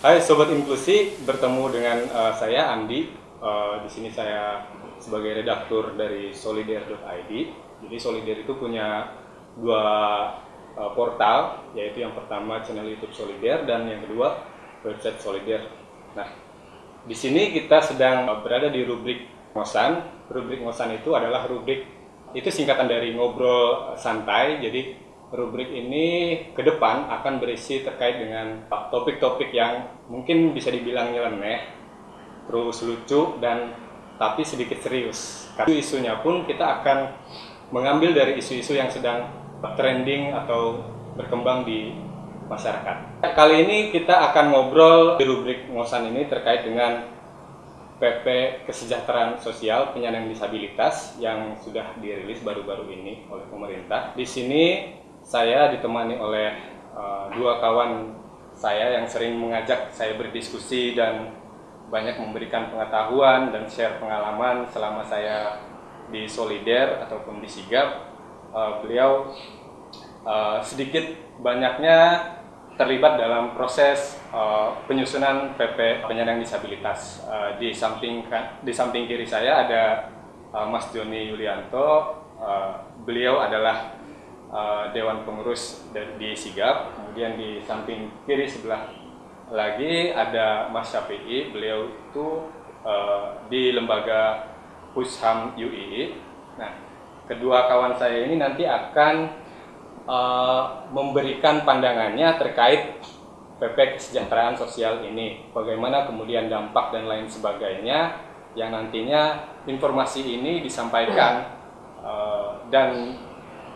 Hai Sobat Inklusi, bertemu dengan uh, saya Andi. Uh, di sini saya sebagai redaktur dari solidaire.id. Jadi Solidaire itu punya dua uh, portal, yaitu yang pertama channel YouTube Solidaire dan yang kedua website Solidaire. Nah, di sini kita sedang berada di rubrik ngosan. Rubrik ngosan itu adalah rubrik itu singkatan dari ngobrol santai. Jadi rubrik ini ke depan akan berisi terkait dengan topik-topik yang mungkin bisa dibilang nyeleneh, terus lucu dan tapi sedikit serius. Isu-isunya pun kita akan mengambil dari isu-isu yang sedang trending atau berkembang di masyarakat. Kali ini kita akan ngobrol di rubrik ngosan ini terkait dengan PP Kesejahteraan Sosial Penyandang Disabilitas yang sudah dirilis baru-baru ini oleh pemerintah. Di sini saya ditemani oleh uh, dua kawan saya yang sering mengajak saya berdiskusi dan banyak memberikan pengetahuan dan share pengalaman selama saya di Solider ataupun di Sigap. Uh, beliau uh, sedikit banyaknya terlibat dalam proses uh, penyusunan PP penyandang disabilitas. Uh, di samping di samping kiri saya ada uh, Mas Joni Yulianto. Uh, beliau adalah uh, Dewan Pengurus di Sigap. Kemudian di samping kiri sebelah lagi ada Mas Syafi'i, beliau itu uh, di lembaga Pusham UII. Nah, kedua kawan saya ini nanti akan uh, memberikan pandangannya terkait PP kesejahteraan sosial ini. Bagaimana kemudian dampak dan lain sebagainya yang nantinya informasi ini disampaikan uh, dan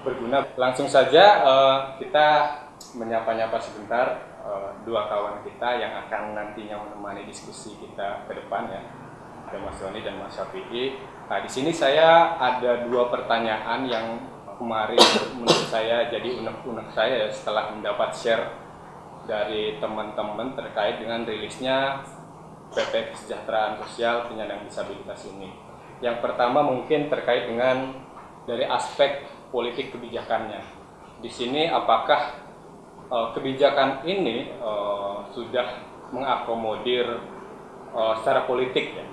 berguna. Langsung saja uh, kita menyapa-nyapa sebentar uh, dua kawan kita yang akan nantinya menemani diskusi kita ke depan ya. Ada Mas Doni dan Mas Syafi'i. Nah, di sini saya ada dua pertanyaan yang kemarin menurut saya jadi unek-unek saya ya, setelah mendapat share dari teman-teman terkait dengan rilisnya PP Kesejahteraan Sosial Penyandang Disabilitas ini. Yang pertama mungkin terkait dengan dari aspek politik kebijakannya. Di sini apakah uh, kebijakan ini uh, sudah mengakomodir uh, secara politik ya,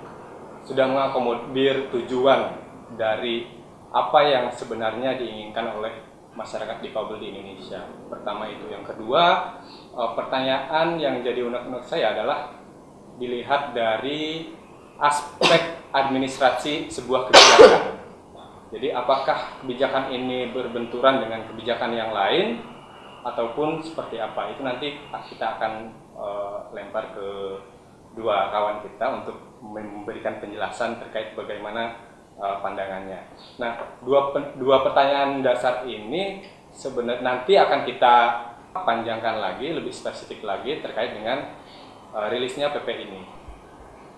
sudah mengakomodir tujuan dari apa yang sebenarnya diinginkan oleh masyarakat difabel di Indonesia. Pertama itu, yang kedua uh, pertanyaan yang jadi unek-unek saya adalah dilihat dari aspek administrasi sebuah kebijakan jadi apakah kebijakan ini berbenturan dengan kebijakan yang lain ataupun seperti apa itu nanti kita akan uh, lempar ke dua kawan kita untuk memberikan penjelasan terkait bagaimana uh, pandangannya. Nah, dua dua pertanyaan dasar ini sebenarnya nanti akan kita panjangkan lagi lebih spesifik lagi terkait dengan uh, rilisnya PP ini.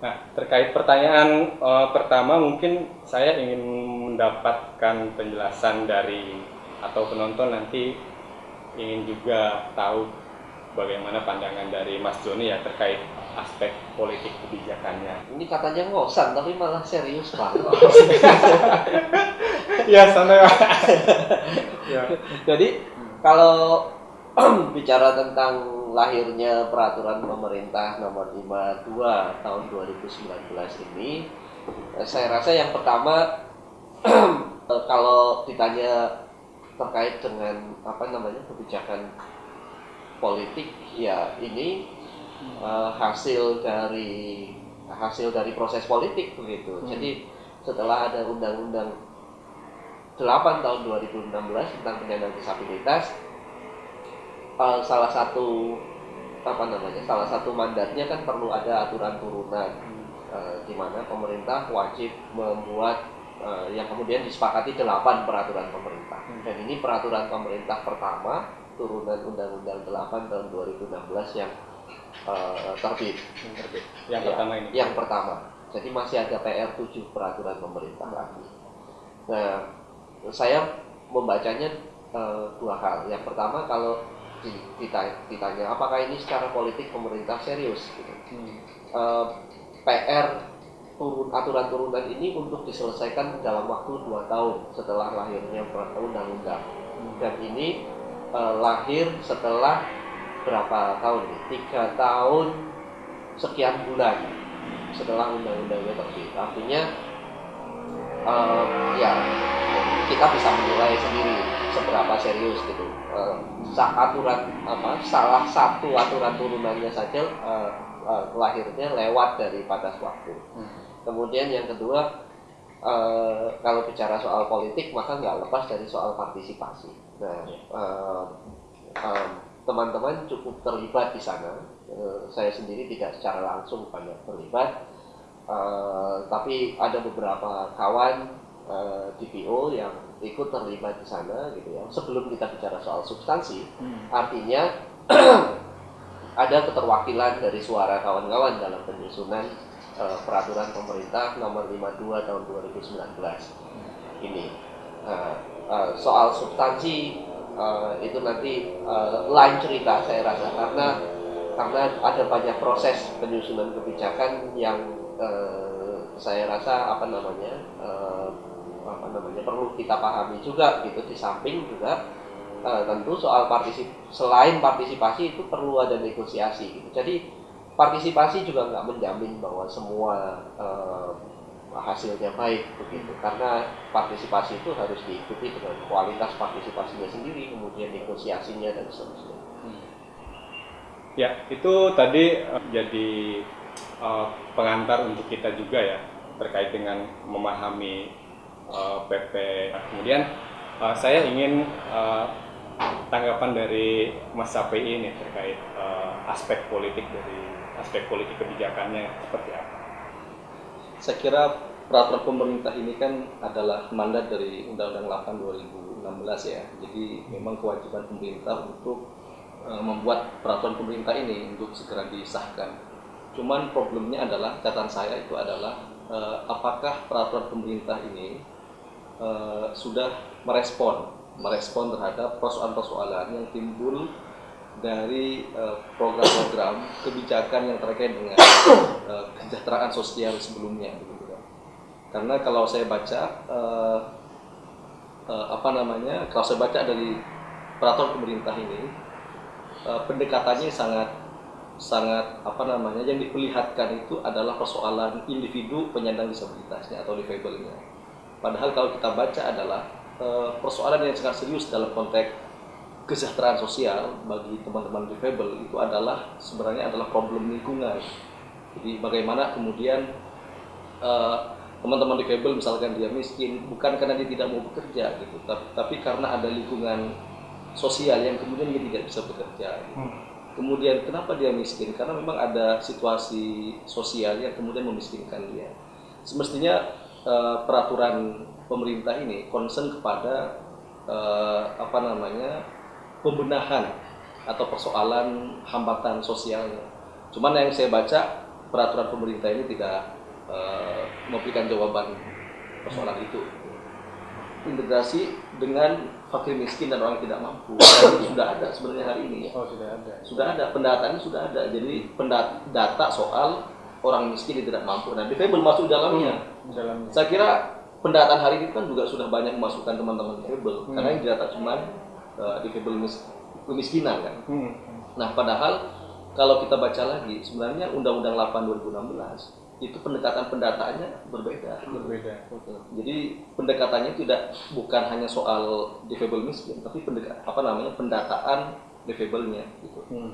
Nah, terkait pertanyaan uh, pertama mungkin saya ingin mendapatkan penjelasan dari atau penonton nanti ingin juga tahu bagaimana pandangan dari Mas Joni ya terkait aspek politik kebijakannya. Ini katanya ngosan tapi malah serius pak. ya sana. ya. Jadi kalau bicara tentang lahirnya peraturan pemerintah nomor 52 tahun 2019 ini, saya rasa yang pertama Eh, kalau ditanya terkait dengan apa namanya kebijakan politik ya ini uh, hasil dari hasil dari proses politik begitu. Hmm. Jadi setelah ada undang-undang 8 tahun 2016 tentang penyandang disabilitas uh, salah satu apa namanya salah satu mandatnya kan perlu ada aturan turunan hmm. uh, di mana pemerintah wajib membuat uh, yang kemudian disepakati delapan peraturan pemerintah. Hmm. Dan ini peraturan pemerintah pertama turunan Undang-Undang 8 tahun 2016 yang uh, terbit. Yang terbit. Yang ya, pertama ini. Yang pertama. Jadi masih ada PR 7 peraturan pemerintah lagi. Nah, saya membacanya uh, dua hal. Yang pertama kalau ditanya apakah ini secara politik pemerintah serius gitu. Hmm. Uh, PR turun aturan turunan ini untuk diselesaikan dalam waktu dua tahun setelah lahirnya undang-undang hmm. dan ini uh, lahir setelah berapa tahun nih tiga tahun sekian bulan setelah undang-undangnya terbit. Artinya uh, ya kita bisa menilai sendiri seberapa serius gitu. Uh, aturan apa salah satu aturan turunannya saja uh, uh, lahirnya lewat dari batas waktu. Hmm. Kemudian yang kedua uh, kalau bicara soal politik maka nggak lepas dari soal partisipasi. Nah, uh, um, teman-teman cukup terlibat di sana. Uh, saya sendiri tidak secara langsung banyak terlibat, uh, tapi ada beberapa kawan uh, DPO yang ikut terlibat di sana gitu ya. Sebelum kita bicara soal substansi, hmm. artinya ada keterwakilan dari suara kawan-kawan dalam penyusunan uh, peraturan pemerintah nomor 52 tahun 2019 ini. Uh, uh, soal substansi uh, itu nanti uh, lain cerita saya rasa karena karena ada banyak proses penyusunan kebijakan yang uh, saya rasa apa namanya uh, namanya perlu kita pahami juga gitu di samping juga uh, tentu soal partisip selain partisipasi itu perlu ada negosiasi gitu. jadi partisipasi juga nggak menjamin bahwa semua uh, hasilnya baik begitu karena partisipasi itu harus diikuti dengan kualitas partisipasinya sendiri kemudian negosiasinya dan seterusnya hmm. ya itu tadi uh, jadi uh, pengantar untuk kita juga ya terkait dengan memahami PP kemudian uh, saya ingin uh, tanggapan dari Mas Sapi ini terkait uh, aspek politik dari aspek politik kebijakannya seperti apa saya kira peraturan pemerintah ini kan adalah mandat dari Undang-Undang 8 2016 ya. Jadi memang kewajiban pemerintah untuk uh, membuat peraturan pemerintah ini untuk segera disahkan. Cuman problemnya adalah catatan saya itu adalah apakah peraturan pemerintah ini uh, sudah merespon merespon terhadap persoalan-persoalan yang timbul dari program-program uh, kebijakan yang terkait dengan uh, kesejahteraan sosial sebelumnya. Karena kalau saya baca uh, uh, apa namanya, kalau saya baca dari peraturan pemerintah ini uh, pendekatannya sangat sangat apa namanya yang diperlihatkan itu adalah persoalan individu penyandang disabilitasnya atau difabelnya. Padahal kalau kita baca adalah uh, persoalan yang sangat serius dalam konteks kesejahteraan sosial bagi teman-teman difabel itu adalah sebenarnya adalah problem lingkungan. Jadi bagaimana kemudian eh, teman-teman difabel misalkan dia miskin bukan karena dia tidak mau bekerja gitu, tapi, tapi karena ada lingkungan sosial yang kemudian dia tidak bisa bekerja. Gitu. Hmm. Kemudian kenapa dia miskin? Karena memang ada situasi sosial yang kemudian memiskinkan dia. Semestinya uh, peraturan pemerintah ini concern kepada uh, apa namanya pembenahan atau persoalan hambatan sosialnya. Cuman yang saya baca peraturan pemerintah ini tidak uh, memberikan jawaban persoalan itu. Integrasi dengan fakir miskin dan orang tidak mampu itu sudah ada sebenarnya hari ini. Oh sudah ada. Sudah ada pendataannya sudah ada. Jadi data soal orang miskin yang tidak mampu. Nah, DFB masuk dalamnya. Hmm, dalamnya. Saya kira pendataan hari ini kan juga sudah banyak memasukkan teman-teman DFB hmm. karena yang didata cuma uh, difabel mis kemiskinan kan. Hmm. Nah, padahal kalau kita baca lagi sebenarnya Undang-Undang 8 2016 itu pendekatan pendataannya berbeda. Berbeda. Jadi pendekatannya tidak bukan hanya soal difabel miskin, tapi pendekat apa namanya pendataan difabelnya gitu. Hmm.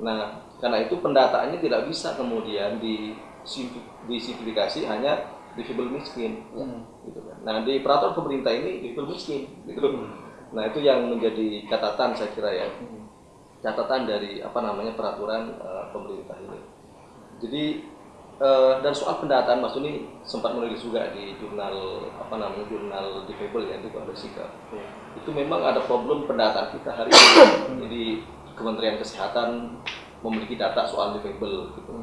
Nah, karena itu pendataannya tidak bisa kemudian di disimplifikasi hanya difabel miskin, hmm. gitu kan. Nah, di peraturan pemerintah ini difabel miskin, gitu. Hmm Nah itu yang menjadi catatan saya kira ya, catatan dari apa namanya peraturan uh, pemerintah ini. Jadi uh, dan soal pendataan Mas ini sempat menulis juga di jurnal apa namanya jurnal difabel ya itu ada sikap. Ya. Itu memang ada problem pendataan kita hari ini. Jadi Kementerian Kesehatan memiliki data soal difabel gitu.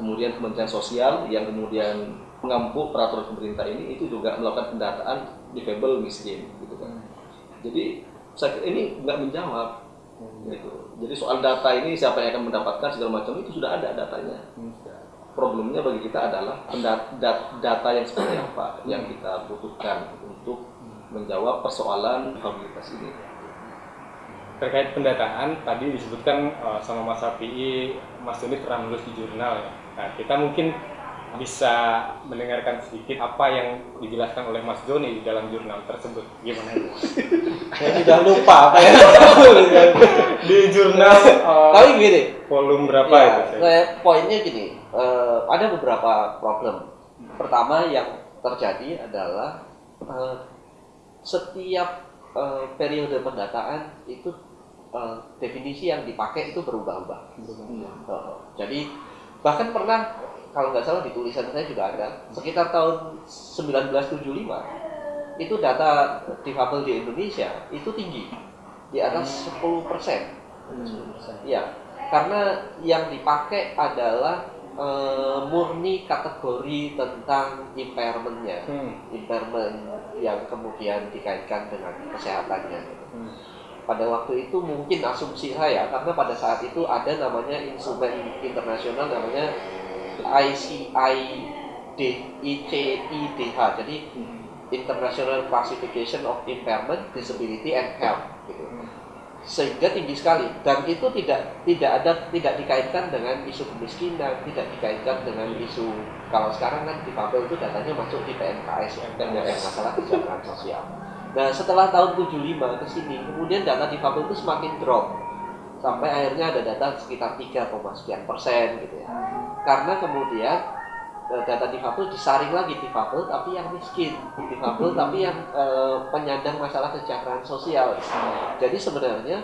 Kemudian Kementerian Sosial yang kemudian mengampu peraturan pemerintah ini itu juga melakukan pendataan difabel miskin gitu kan jadi saya ini nggak menjawab hmm. gitu. Jadi soal data ini siapa yang akan mendapatkan segala macam itu sudah ada datanya. Hmm. Problemnya bagi kita adalah data yang seperti apa yang kita butuhkan untuk menjawab persoalan mobilitas ini. terkait pendataan tadi disebutkan uh, sama Mas Api, Mas Doni pernah nulis di jurnal ya. Nah, kita mungkin bisa mendengarkan sedikit apa yang dijelaskan oleh Mas Joni di dalam jurnal tersebut. Gimana itu? Saya sudah lupa apa ya. di jurnal uh, Tapi gini, volume berapa ya, itu? Saya? poinnya gini, eh, ada beberapa problem. Pertama yang terjadi adalah eh, setiap eh, periode pendataan itu eh, definisi yang dipakai itu berubah-ubah. Eh, jadi bahkan pernah kalau nggak salah di tulisan saya juga ada sekitar tahun 1975 itu data difabel di Indonesia itu tinggi di atas 10 persen. Ya, karena yang dipakai adalah eh, murni kategori tentang impairmentnya, Hmm. impairment yang kemudian dikaitkan dengan kesehatannya. Hmm. Pada waktu itu mungkin asumsi saya karena pada saat itu ada namanya instrumen internasional namanya ICID ICIDH jadi International Classification of Impairment, Disability and Health gitu. Sehingga tinggi sekali dan itu tidak tidak ada tidak dikaitkan dengan isu kemiskinan, tidak dikaitkan dengan isu kalau sekarang kan difabel itu datanya masuk di PNKS ya, yang masalah kesejahteraan sosial. Nah, setelah tahun 75 ke sini, kemudian data difabel itu semakin drop sampai akhirnya ada data sekitar 3, sekian persen gitu ya. Karena kemudian eh, data difabel disaring lagi difabel tapi yang miskin, difabel tapi yang eh, penyandang masalah kesejahteraan sosial. Jadi sebenarnya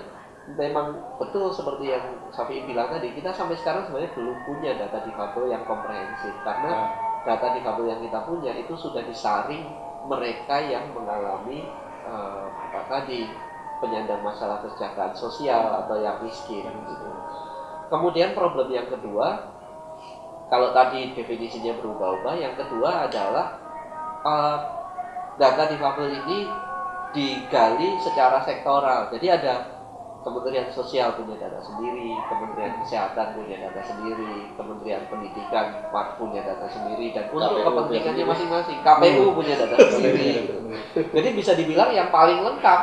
memang betul seperti yang Safi bilang tadi, kita sampai sekarang sebenarnya belum punya data difabel yang komprehensif karena data difabel yang kita punya itu sudah disaring mereka yang mengalami eh, apa tadi penyandang masalah kesejahteraan sosial atau yang miskin gitu. Kemudian problem yang kedua, kalau tadi definisinya berubah-ubah, yang kedua adalah eh, data difabel ini digali secara sektoral. Jadi ada Kementerian Sosial punya data sendiri, Kementerian Kesehatan punya data sendiri, Kementerian Pendidikan punya data sendiri, dan untuk KPU kepentingannya masing-masing, KPU punya data sendiri. Jadi bisa dibilang yang paling lengkap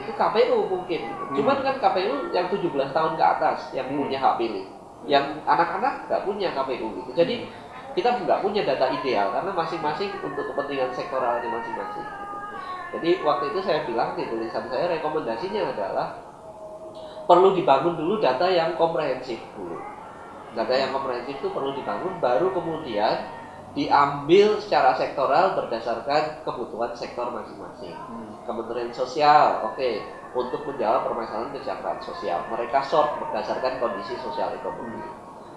itu KPU mungkin. Cuman kan KPU yang 17 tahun ke atas yang Hmm. punya hak pilih. Yang anak-anak nggak punya KPU gitu. Jadi kita nggak punya data ideal karena masing-masing untuk kepentingan sektoralnya masing-masing. gitu. Jadi waktu itu saya bilang di tulisan saya rekomendasinya adalah perlu dibangun dulu data yang komprehensif dulu. Data yang komprehensif itu perlu dibangun baru kemudian diambil secara sektoral berdasarkan kebutuhan sektor masing-masing. Kementerian Sosial, oke, untuk menjawab permasalahan kesejahteraan sosial. Mereka sort berdasarkan kondisi sosial ekonomi.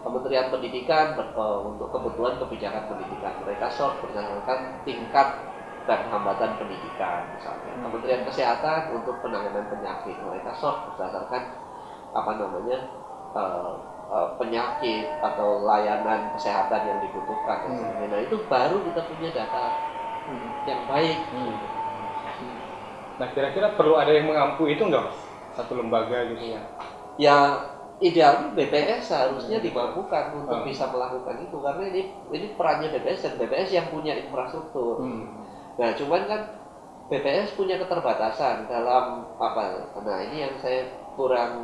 Kementerian Pendidikan eh, untuk kebutuhan kebijakan pendidikan. Mereka sort berdasarkan tingkat dan hambatan pendidikan misalnya. Kementerian Kesehatan untuk penanganan penyakit. Mereka sort berdasarkan apa namanya eh, eh, penyakit atau layanan kesehatan yang dibutuhkan. Hmm. Nah itu baru kita punya data yang baik. Nah, kira-kira perlu ada yang mengampu itu enggak, Mas? Satu lembaga gitu ya. ya idealnya BPS seharusnya dimampukan untuk Hmm. bisa melakukan itu karena ini ini perannya BPS dan BPS yang punya infrastruktur. Nah, cuman kan BPS punya keterbatasan dalam apa? Nah, ini yang saya kurang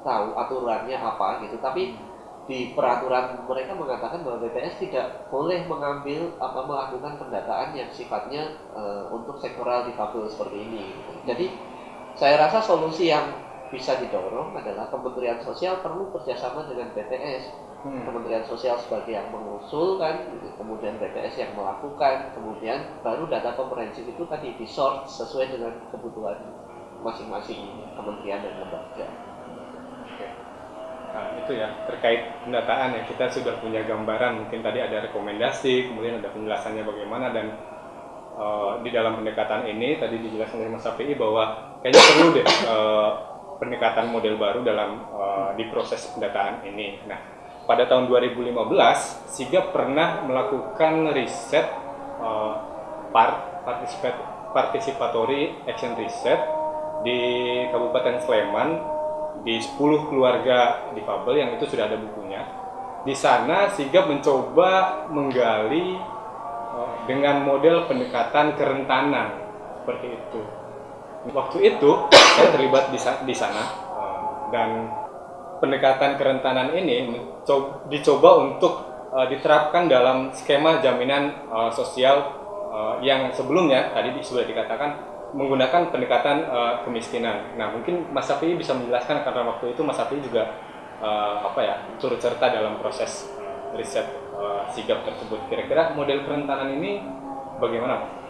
tahu aturannya apa gitu. Tapi di peraturan mereka mengatakan bahwa BPS tidak boleh mengambil apa melakukan pendataan yang sifatnya eh, untuk sektoral difabel seperti ini. Jadi saya rasa solusi yang bisa didorong adalah Kementerian Sosial perlu kerjasama dengan BPS Hmm. Kementerian Sosial sebagai yang mengusulkan, kemudian BPS yang melakukan, kemudian baru data komprehensif itu tadi disort sesuai dengan kebutuhan masing-masing kementerian dan lembaga. Nah, itu ya terkait pendataan ya kita sudah punya gambaran mungkin tadi ada rekomendasi kemudian ada penjelasannya bagaimana dan eh, di dalam pendekatan ini tadi dijelaskan oleh Mas API bahwa kayaknya perlu deh eh, pendekatan model baru dalam eh, di proses pendataan ini. Nah pada tahun 2015 SIGA pernah melakukan riset eh, par- partisipat- participatory action research di Kabupaten Sleman di 10 keluarga difabel yang itu sudah ada bukunya. Di sana Sigap mencoba menggali eh, dengan model pendekatan kerentanan seperti itu. Waktu itu saya terlibat di, sa- di sana eh, dan pendekatan kerentanan ini dicoba untuk eh, diterapkan dalam skema jaminan sosial yang sebelumnya tadi di- sudah dikatakan menggunakan pendekatan eh, kemiskinan. Nah mungkin Mas Safi bisa menjelaskan karena waktu itu Mas Safi juga eh, apa ya turut serta dalam proses eh, riset eh, sigap tersebut. Kira-kira model kerentanan ini bagaimana?